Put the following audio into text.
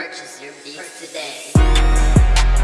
purchase your beats today.